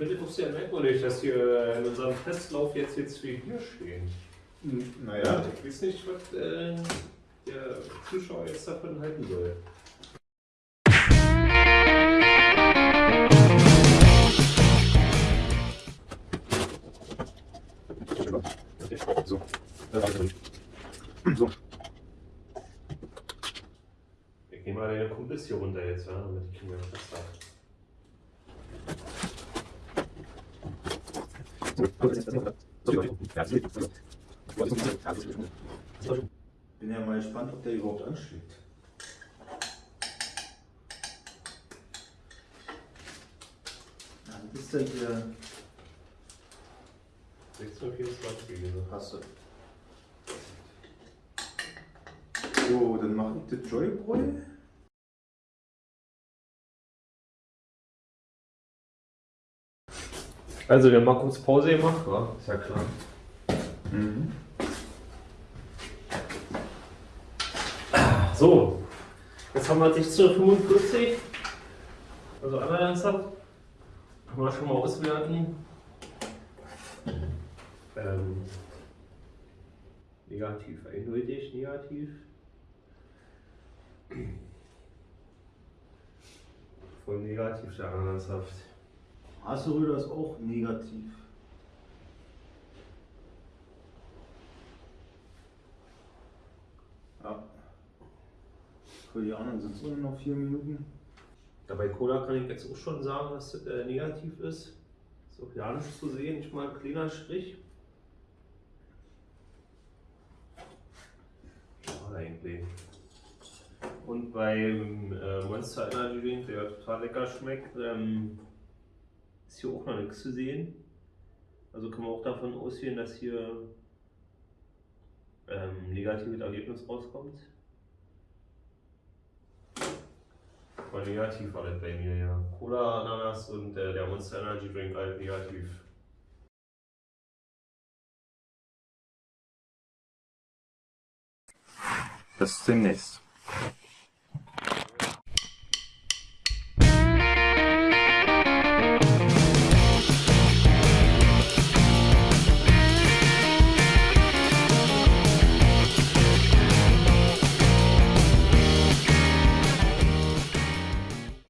finde es auch sehr merkwürdig, dass hier in unserem Testlauf jetzt hier zwei Bier stehen. Hm, Ja, Naja, ich weiß nicht, was äh, der Zuschauer jetzt davon halten soll. so. So. Ich nehme mal deine Kumpels hier runter jetzt, ja, damit ich mir was sage. Bin ja mal gespannt, ob der überhaupt anschlägt. Ja, das ist ja hier. 1624 gewesen. Hast du. So, dann mache ich das Joyboy. Also, wir haben mal kurz Pause gemacht, wa? Ist ja klar. Mhm. So, jetzt haben wir 1645. Also einmal ernsthaft. Können wir schon mal auswerten. Ähm, negativ, eindeutig negativ. Voll negativ, der ernsthaft. Haseröder ist auch negativ. Ja. Für die anderen sind es nur noch vier Minuten. Dabei Cola kann ich jetzt auch schon sagen, dass das äh, negativ ist. Ist auch ja nicht zu sehen, nicht mal ein kleiner Strich. Eigentlich. Und beim äh, Monster Energy Drink, der total lecker schmeckt, ähm, ist hier auch noch nichts zu sehen. Also kann man auch davon ausgehen, dass hier ähm, negatives Ergebnis rauskommt. War negativ war das bei mir, ja. Cola, Ananas und äh, der Monster Energy Drink alle negativ. Bis demnächst.